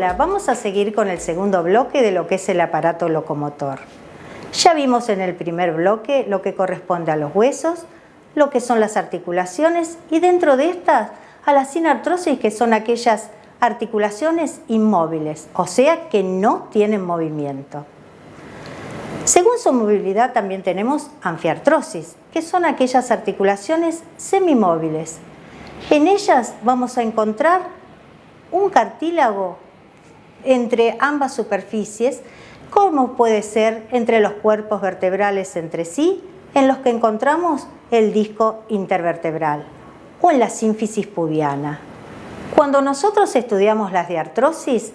Vamos a seguir con el segundo bloque de lo que es el aparato locomotor. Ya vimos en el primer bloque lo que corresponde a los huesos, lo que son las articulaciones y dentro de estas a la sinartrosis que son aquellas articulaciones inmóviles, o sea que no tienen movimiento. Según su movilidad también tenemos anfiartrosis, que son aquellas articulaciones semimóviles. En ellas vamos a encontrar un cartílago entre ambas superficies, como puede ser entre los cuerpos vertebrales entre sí, en los que encontramos el disco intervertebral o en la sínfisis pubiana. Cuando nosotros estudiamos las diartrosis,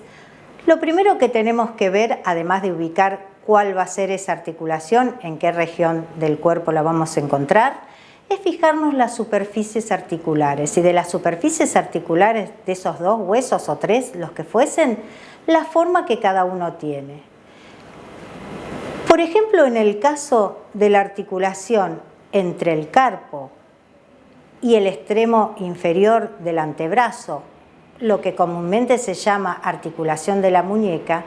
lo primero que tenemos que ver, además de ubicar cuál va a ser esa articulación, en qué región del cuerpo la vamos a encontrar, es fijarnos las superficies articulares y de las superficies articulares de esos dos huesos o tres, los que fuesen, la forma que cada uno tiene. Por ejemplo, en el caso de la articulación entre el carpo y el extremo inferior del antebrazo, lo que comúnmente se llama articulación de la muñeca,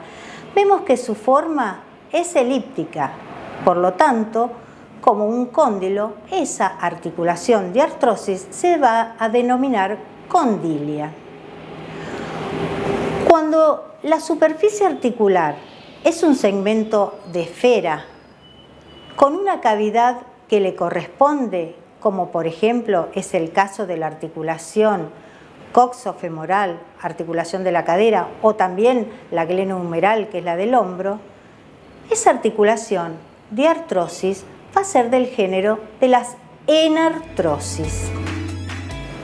vemos que su forma es elíptica. Por lo tanto, como un cóndilo, esa articulación de artrosis se va a denominar condilia. Cuando la superficie articular es un segmento de esfera con una cavidad que le corresponde como por ejemplo es el caso de la articulación coxofemoral, articulación de la cadera, o también la glenohumeral, que es la del hombro, esa articulación de artrosis va a ser del género de las enartrosis.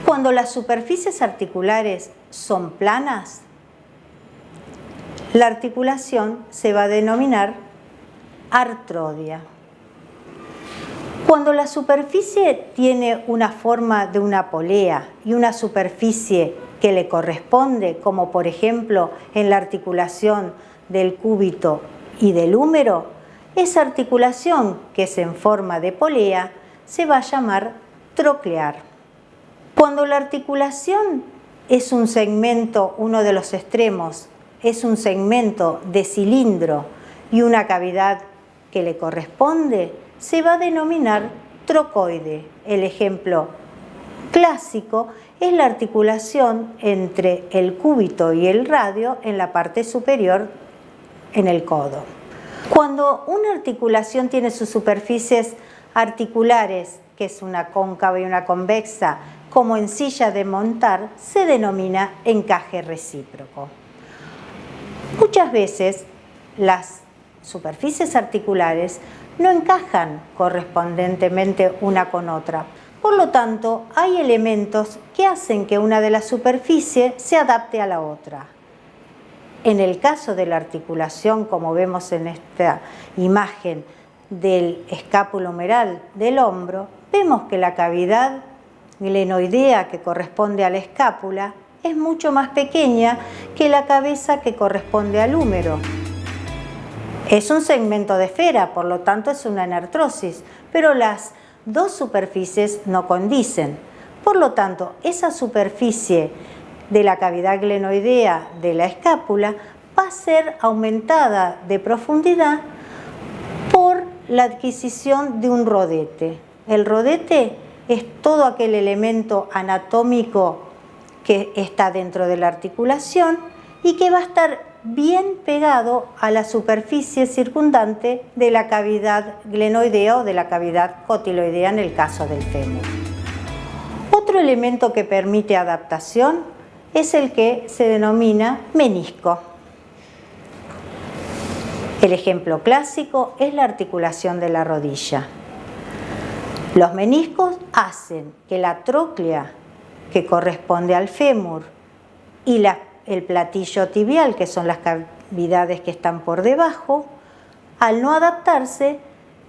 Cuando las superficies articulares son planas, la articulación se va a denominar artrodia. Cuando la superficie tiene una forma de una polea y una superficie que le corresponde, como por ejemplo en la articulación del cúbito y del húmero, esa articulación que es en forma de polea se va a llamar troclear. Cuando la articulación es un segmento, uno de los extremos, es un segmento de cilindro y una cavidad que le corresponde, se va a denominar trocoide. El ejemplo clásico es la articulación entre el cúbito y el radio en la parte superior en el codo. Cuando una articulación tiene sus superficies articulares, que es una cóncava y una convexa, como en silla de montar, se denomina encaje recíproco. Muchas veces las superficies articulares no encajan correspondentemente una con otra. Por lo tanto, hay elementos que hacen que una de las superficies se adapte a la otra. En el caso de la articulación, como vemos en esta imagen del escápulo humeral del hombro, vemos que la cavidad glenoidea que corresponde a la escápula es mucho más pequeña que la cabeza que corresponde al húmero. Es un segmento de esfera, por lo tanto es una anartrosis, pero las dos superficies no condicen. Por lo tanto, esa superficie de la cavidad glenoidea de la escápula va a ser aumentada de profundidad por la adquisición de un rodete. El rodete es todo aquel elemento anatómico que está dentro de la articulación y que va a estar bien pegado a la superficie circundante de la cavidad glenoidea o de la cavidad cotiloidea en el caso del fémur. Otro elemento que permite adaptación es el que se denomina menisco. El ejemplo clásico es la articulación de la rodilla. Los meniscos hacen que la tróclea, que corresponde al fémur, y el platillo tibial, que son las cavidades que están por debajo, al no adaptarse,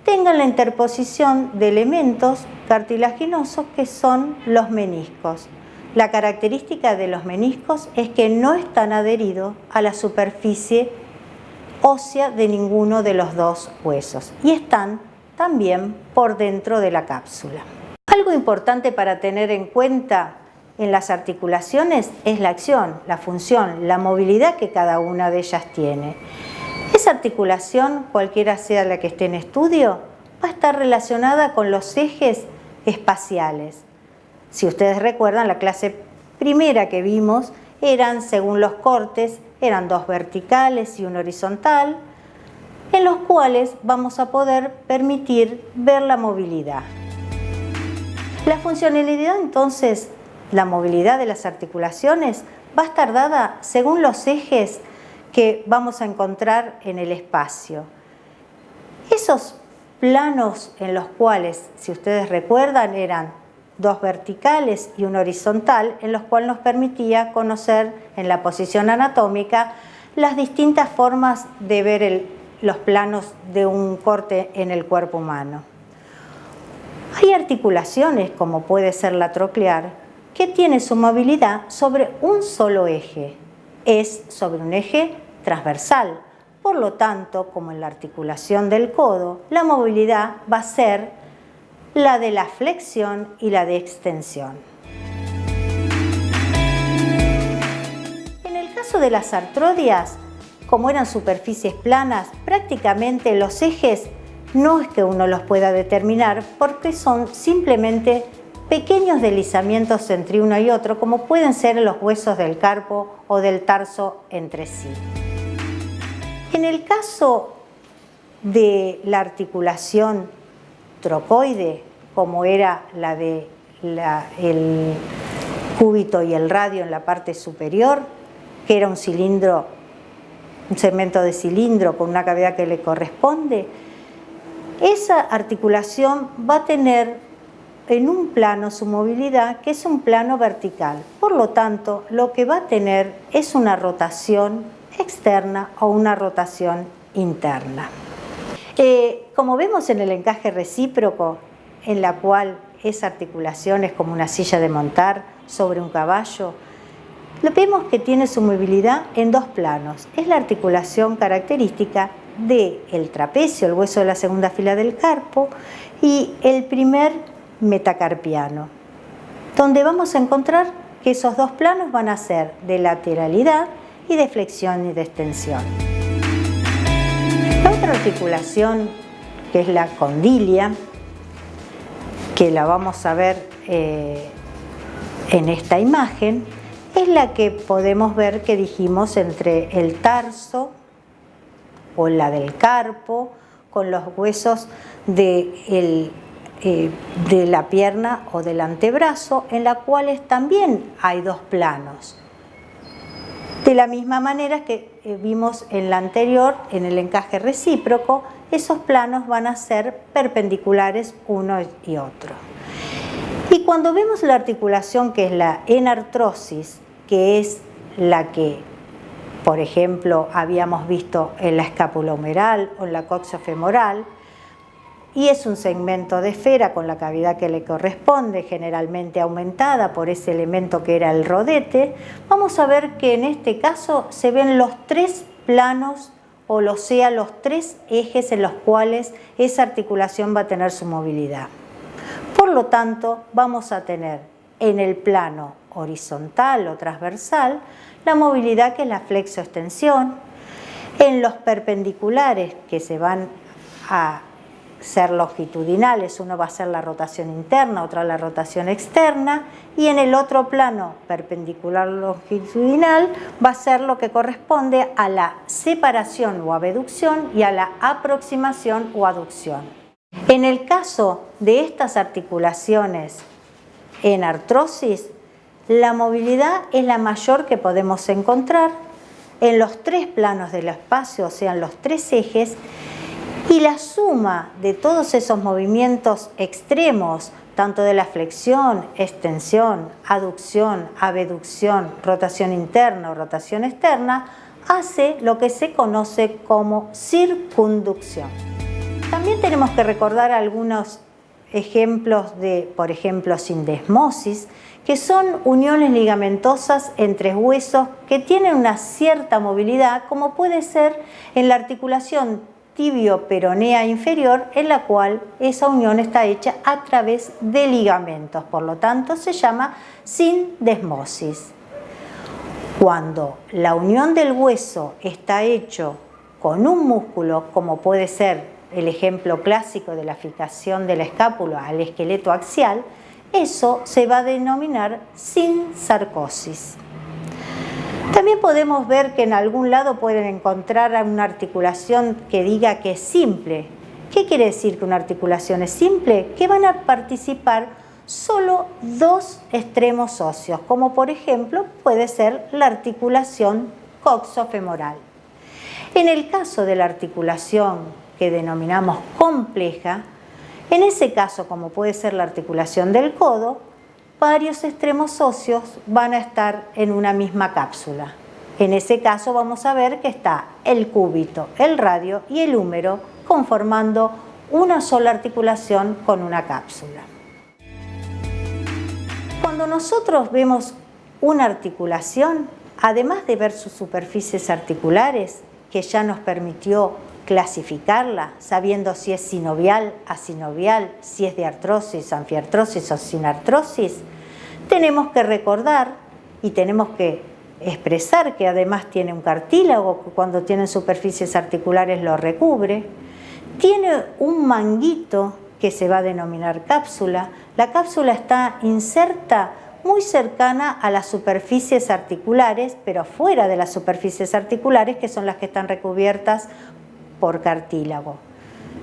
tengan la interposición de elementos cartilaginosos que son los meniscos. La característica de los meniscos es que no están adheridos a la superficie ósea de ninguno de los dos huesos y están también por dentro de la cápsula. Algo importante para tener en cuenta en las articulaciones es la acción, la función, la movilidad que cada una de ellas tiene. Esa articulación, cualquiera sea la que esté en estudio, va a estar relacionada con los ejes espaciales. Si ustedes recuerdan, la clase primera que vimos eran, según los cortes, eran dos verticales y un horizontal, en los cuales vamos a poder permitir ver la movilidad. La funcionalidad entonces, la movilidad de las articulaciones, va a estar dada según los ejes que vamos a encontrar en el espacio. Esos planos en los cuales, si ustedes recuerdan, eran dos verticales y un horizontal, en los cuales nos permitía conocer en la posición anatómica las distintas formas de ver los planos de un corte en el cuerpo humano. Hay articulaciones, como puede ser la troclear, que tiene su movilidad sobre un solo eje. Es sobre un eje transversal. Por lo tanto, como en la articulación del codo, la movilidad va a ser la de la flexión y la de extensión. En el caso de las artrodias, como eran superficies planas, prácticamente los ejes no es que uno los pueda determinar porque son simplemente pequeños deslizamientos entre uno y otro, como pueden ser los huesos del carpo o del tarso entre sí. En el caso de la articulación trocoide, como era la de cúbito y el radio en la parte superior, que era un cilindro, un segmento de cilindro con una cavidad que le corresponde, esa articulación va a tener en un plano su movilidad que es un plano vertical. Por lo tanto, lo que va a tener es una rotación externa o una rotación interna. Eh, como vemos en el encaje recíproco, en la cual esa articulación es como una silla de montar sobre un caballo, lo vemos que tiene su movilidad en dos planos. Es la articulación característica del trapecio, el hueso de la segunda fila del carpo, y el primer metacarpiano, donde vamos a encontrar que esos dos planos van a ser de lateralidad y de flexión y de extensión. La otra articulación, que es la condilia, que la vamos a ver eh, en esta imagen, es la que podemos ver que dijimos entre el tarso o la del carpo con los huesos de, eh, de la pierna o del antebrazo, en la cuales también hay dos planos. De la misma manera que eh, vimos en la anterior, en el encaje recíproco, esos planos van a ser perpendiculares uno y otro. Y cuando vemos la articulación que es la enartrosis, que es la que por ejemplo, habíamos visto en la escápula humeral o en la coxofemoral, y es un segmento de esfera con la cavidad que le corresponde, generalmente aumentada por ese elemento que era el rodete, vamos a ver que en este caso se ven los tres planos o lo sea los tres ejes en los cuales esa articulación va a tener su movilidad. Por lo tanto, vamos a tener en el plano horizontal o transversal la movilidad que es la flexoextensión, en los perpendiculares que se van a ser longitudinales, uno va a ser la rotación interna, otra la rotación externa, y en el otro plano perpendicular longitudinal va a ser lo que corresponde a la separación o abducción y a la aproximación o aducción. En el caso de estas articulaciones en artrosis, la movilidad es la mayor que podemos encontrar en los tres planos del espacio, o sea, en los tres ejes, y la suma de todos esos movimientos extremos, tanto de la flexión, extensión, aducción, abducción, rotación interna o rotación externa, hace lo que se conoce como circunducción. También tenemos que recordar algunos ejemplos de, por ejemplo, sindesmosis, que son uniones ligamentosas entre huesos que tienen una cierta movilidad, como puede ser en la articulación tibio-peronea inferior en la cual esa unión está hecha a través de ligamentos, por lo tanto se llama sindesmosis. Cuando la unión del hueso está hecho con un músculo, como puede ser el ejemplo clásico de la fijación de la escápula al esqueleto axial, eso se va a denominar sin sarcosis. También podemos ver que en algún lado pueden encontrar una articulación que diga que es simple. ¿Qué quiere decir que una articulación es simple? Que van a participar solo dos extremos óseos, como por ejemplo puede ser la articulación coxofemoral. En el caso de la articulación que denominamos compleja, en ese caso, como puede ser la articulación del codo, varios extremos óseos van a estar en una misma cápsula. En ese caso vamos a ver que está el cúbito, el radio y el húmero conformando una sola articulación con una cápsula. Cuando nosotros vemos una articulación, además de ver sus superficies articulares, que ya nos permitió clasificarla, sabiendo si es sinovial, asinovial, si es de artrosis, anfiartrosis o sin artrosis, tenemos que recordar y tenemos que expresar que además tiene un cartílago que cuando tiene superficies articulares lo recubre, tiene un manguito que se va a denominar cápsula, la cápsula está inserta muy cercana a las superficies articulares, pero fuera de las superficies articulares que son las que están recubiertas por cartílago.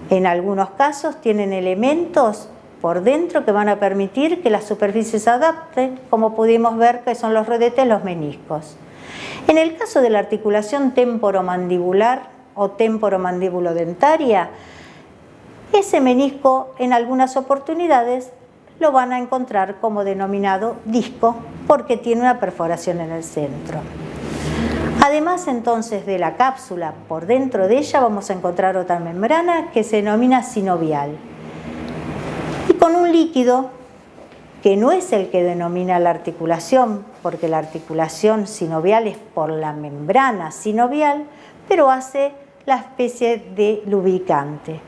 En algunos casos tienen elementos por dentro que van a permitir que las superficies se adapten, como pudimos ver que son los rodetes, los meniscos. En el caso de la articulación temporomandibular o temporomandíbulo-dentaria, ese menisco en algunas oportunidades lo van a encontrar como denominado disco porque tiene una perforación en el centro. Además entonces de la cápsula, por dentro de ella vamos a encontrar otra membrana que se denomina sinovial. Y con un líquido que no es el que denomina la articulación, porque la articulación sinovial es por la membrana sinovial, pero hace la especie de lubricante.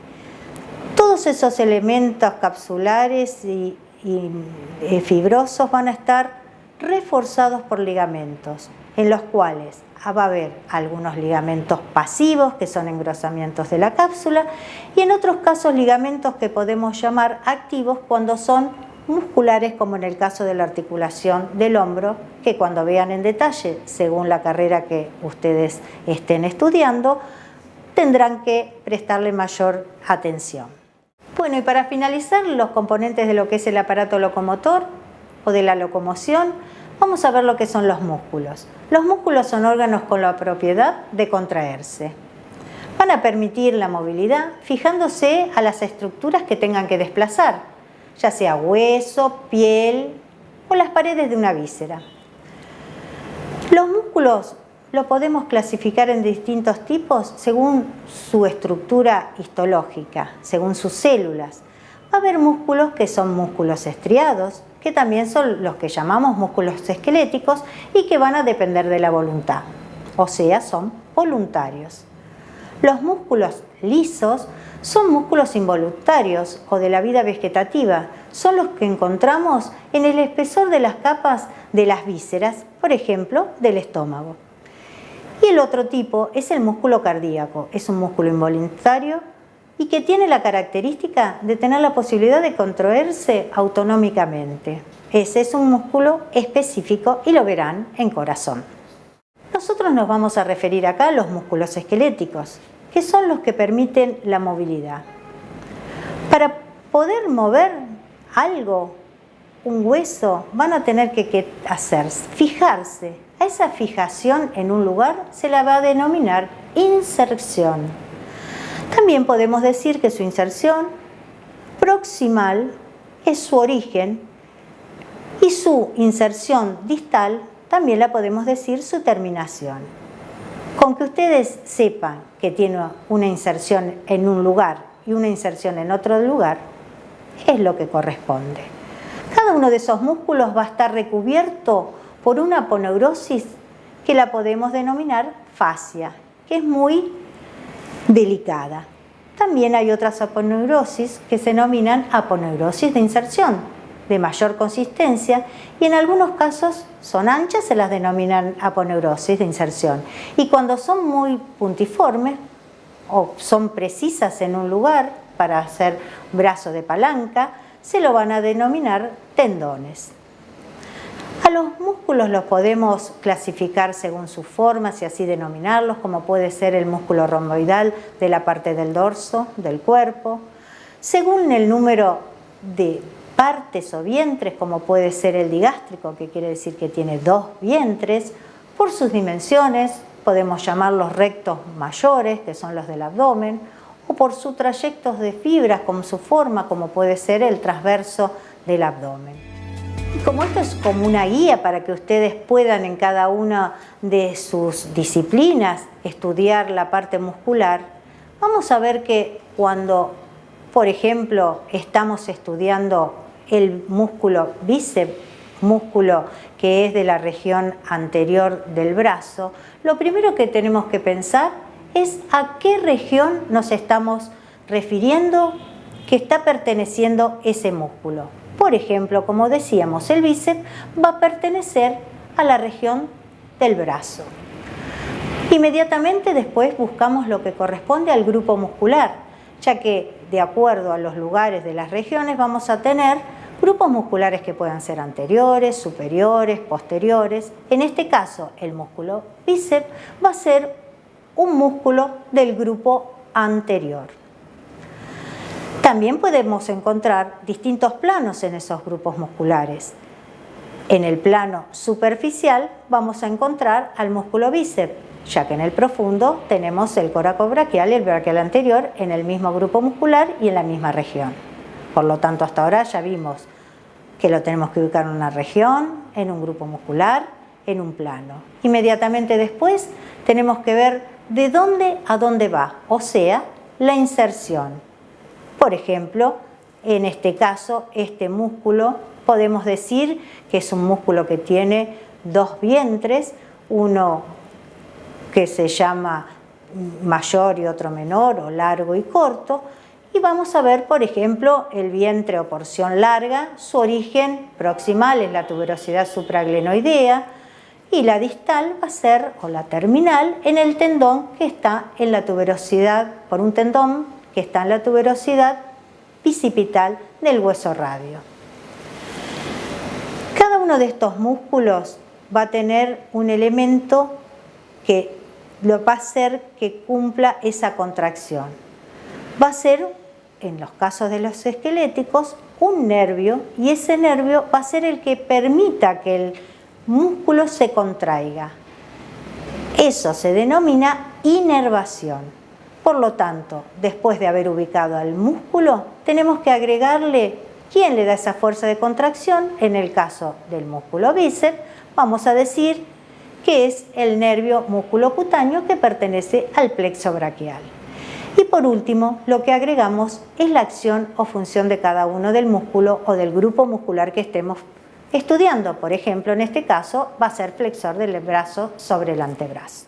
Todos esos elementos capsulares y, eh, fibrosos van a estar reforzados por ligamentos, en los cuales va a haber algunos ligamentos pasivos, que son engrosamientos de la cápsula, y en otros casos ligamentos que podemos llamar activos cuando son musculares, como en el caso de la articulación del hombro, que cuando vean en detalle, según la carrera que ustedes estén estudiando, tendrán que prestarle mayor atención. Bueno, y para finalizar, los componentes de lo que es el aparato locomotor o de la locomoción, vamos a ver lo que son los músculos. Los músculos son órganos con la propiedad de contraerse. Van a permitir la movilidad fijándose a las estructuras que tengan que desplazar, ya sea hueso, piel o las paredes de una víscera. Los músculos lo podemos clasificar en distintos tipos según su estructura histológica, según sus células. Va a haber músculos que son músculos estriados, que también son los que llamamos músculos esqueléticos y que van a depender de la voluntad, o sea, son voluntarios. Los músculos lisos son músculos involuntarios o de la vida vegetativa, son los que encontramos en el espesor de las capas de las vísceras, por ejemplo, del estómago. Y el otro tipo es el músculo cardíaco, es un músculo involuntario y que tiene la característica de tener la posibilidad de contraerse autonómicamente. Ese es un músculo específico y lo verán en corazón. Nosotros nos vamos a referir acá a los músculos esqueléticos, que son los que permiten la movilidad. Para poder mover algo, un hueso, van a tener que hacer, fijarse. A esa fijación en un lugar se la va a denominar inserción. También podemos decir que su inserción proximal es su origen y su inserción distal también la podemos decir su terminación. Con que ustedes sepan que tiene una inserción en un lugar y una inserción en otro lugar, es lo que corresponde. Cada uno de esos músculos va a estar recubierto por una aponeurosis que la podemos denominar fascia, que es muy delicada. También hay otras aponeurosis que se denominan aponeurosis de inserción, de mayor consistencia y en algunos casos son anchas, se las denominan aponeurosis de inserción. Y cuando son muy puntiformes o son precisas en un lugar para hacer brazo de palanca, se lo van a denominar tendones. A los músculos los podemos clasificar según sus formas y así denominarlos, como puede ser el músculo romboidal de la parte del dorso del cuerpo, según el número de partes o vientres, como puede ser el digástrico, que quiere decir que tiene dos vientres, por sus dimensiones, podemos llamarlos rectos mayores, que son los del abdomen, o por sus trayectos de fibras, como su forma, como puede ser el transverso del abdomen. Y como esto es como una guía para que ustedes puedan en cada una de sus disciplinas estudiar la parte muscular, vamos a ver que cuando, por ejemplo, estamos estudiando el músculo bíceps, músculo que es de la región anterior del brazo, lo primero que tenemos que pensar es a qué región nos estamos refiriendo que está perteneciendo ese músculo. Por ejemplo, como decíamos, el bíceps va a pertenecer a la región del brazo. Inmediatamente después buscamos lo que corresponde al grupo muscular, ya que de acuerdo a los lugares de las regiones vamos a tener grupos musculares que puedan ser anteriores, superiores, posteriores. En este caso, el músculo bíceps va a ser un músculo del grupo anterior. También podemos encontrar distintos planos en esos grupos musculares. En el plano superficial vamos a encontrar al músculo bíceps, ya que en el profundo tenemos el coracobraquial y el braquial anterior en el mismo grupo muscular y en la misma región. Por lo tanto, hasta ahora ya vimos que lo tenemos que ubicar en una región, en un grupo muscular, en un plano. Inmediatamente después tenemos que ver de dónde a dónde va, o sea, la inserción. Por ejemplo, en este caso, este músculo podemos decir que es un músculo que tiene dos vientres, uno que se llama mayor y otro menor, o largo y corto, y vamos a ver, por ejemplo, el vientre o porción larga, su origen proximal es la tuberosidad supraglenoidea, y la distal va a ser, o la terminal, en el tendón que está en la tuberosidad, por un tendón que está en la tuberosidad bicipital del hueso radio. Cada uno de estos músculos va a tener un elemento que lo va a hacer que cumpla esa contracción. Va a ser, en los casos de los esqueléticos, un nervio y ese nervio va a ser el que permita que el músculo se contraiga. Eso se denomina inervación. Por lo tanto, después de haber ubicado al músculo, tenemos que agregarle quién le da esa fuerza de contracción. En el caso del músculo bíceps, vamos a decir que es el nervio músculo cutáneo que pertenece al plexo braquial. Y por último, lo que agregamos es la acción o función de cada uno del músculo o del grupo muscular que estemos estudiando. Por ejemplo, en este caso va a ser flexor del brazo sobre el antebrazo.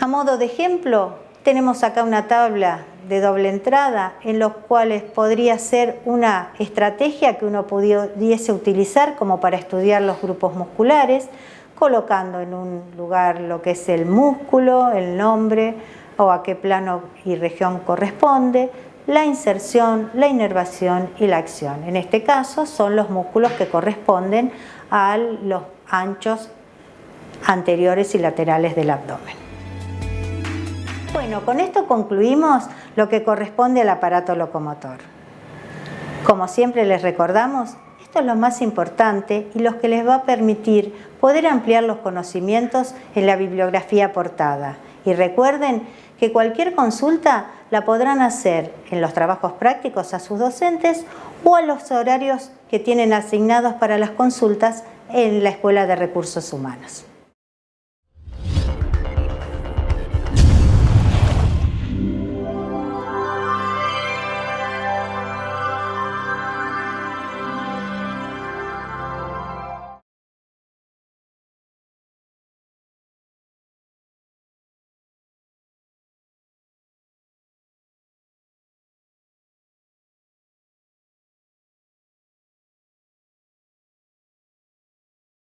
A modo de ejemplo, tenemos acá una tabla de doble entrada en los cuales podría ser una estrategia que uno pudiese utilizar como para estudiar los grupos musculares, colocando en un lugar lo que es el músculo, el nombre o a qué plano y región corresponde, la inserción, la inervación y la acción. En este caso son los músculos que corresponden a los anchos anteriores y laterales del abdomen. Bueno, con esto concluimos lo que corresponde al aparato locomotor. Como siempre les recordamos, esto es lo más importante y lo que les va a permitir poder ampliar los conocimientos en la bibliografía aportada. Y recuerden que cualquier consulta la podrán hacer en los trabajos prácticos a sus docentes o a los horarios que tienen asignados para las consultas en la Escuela de Recursos Humanos.